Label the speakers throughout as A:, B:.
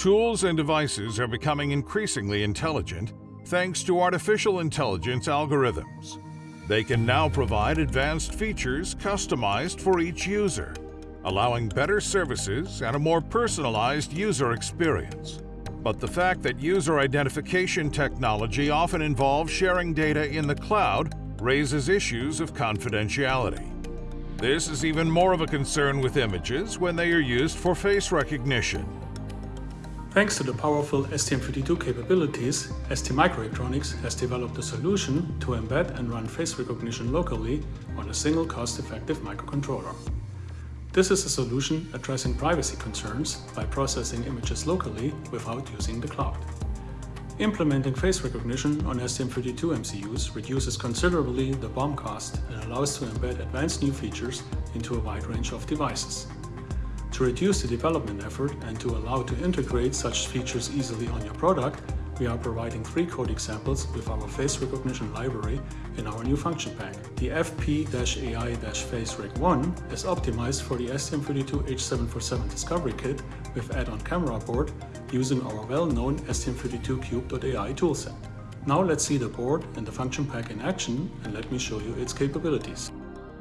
A: Tools and devices are becoming increasingly intelligent thanks to artificial intelligence algorithms. They can now provide advanced features customized for each user, allowing better services and a more personalized user experience. But the fact that user identification technology often involves sharing data in the cloud raises issues of confidentiality. This is even more of a concern with images when they are used for face recognition.
B: Thanks to the powerful STM32 capabilities, STMicroelectronics has developed a solution to embed and run face recognition locally on a single cost-effective microcontroller. This is a solution addressing privacy concerns by processing images locally without using the cloud. Implementing face recognition on STM32 MCUs reduces considerably the BOM cost and allows to embed advanced new features into a wide range of devices. To reduce the development effort and to allow to integrate such features easily on your product, we are providing three code examples with our face recognition library in our new function pack. The FP-AI-FaceRec1 is optimized for the STM32H747 Discovery Kit with add-on camera board using our well-known STM32Cube.ai toolset. Now let's see the board and the function pack in action and let me show you its capabilities.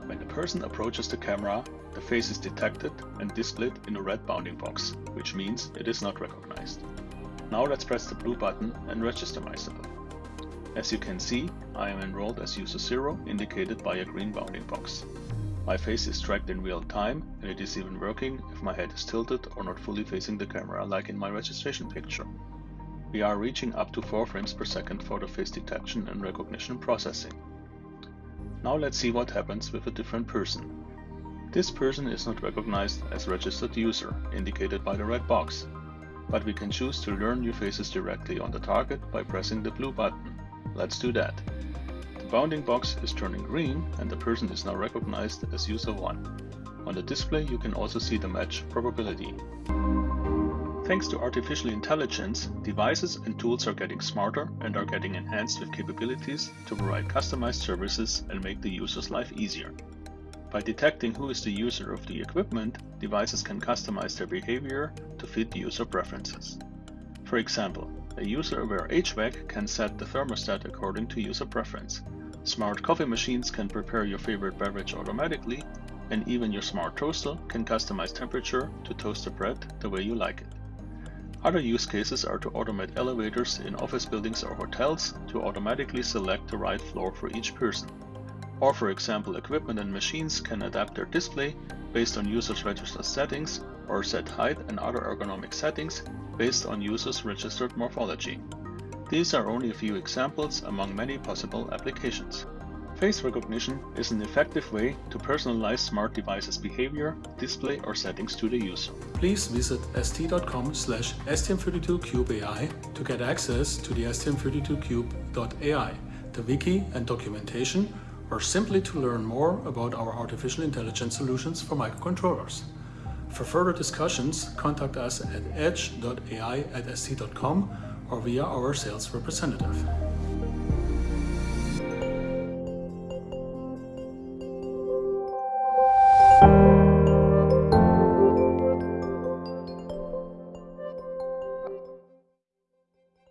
C: When a person approaches the camera, the face is detected and displayed in a red bounding box, which means it is not recognized. Now let's press the blue button and register myself. As you can see, I am enrolled as user 0 indicated by a green bounding box. My face is tracked in real time and it is even working if my head is tilted or not fully facing the camera like in my registration picture. We are reaching up to 4 frames per second for the face detection and recognition processing. Now let's see what happens with a different person. This person is not recognized as registered user, indicated by the red box, but we can choose to learn new faces directly on the target by pressing the blue button. Let's do that. The bounding box is turning green and the person is now recognized as user 1. On the display you can also see the match probability. Thanks to artificial intelligence, devices and tools are getting smarter and are getting enhanced with capabilities to provide customized services and make the user's life easier. By detecting who is the user of the equipment, devices can customize their behavior to fit the user preferences. For example, a user-aware HVAC can set the thermostat according to user preference. Smart coffee machines can prepare your favorite beverage automatically, and even your smart toaster can customize temperature to toast the bread the way you like it. Other use cases are to automate elevators in office buildings or hotels to automatically select the right floor for each person. Or for example, equipment and machines can adapt their display based on users' registered settings or set height and other ergonomic settings based on users' registered morphology. These are only a few examples among many possible applications. Face recognition is an effective way to personalize smart devices behavior, display or settings to the user.
B: Please visit st.com slash stm32cubeai to get access to the stm32cube.ai, the wiki and documentation or simply to learn more about our artificial intelligence solutions for microcontrollers. For further discussions, contact us at edge.ai at st.com or via our sales representative.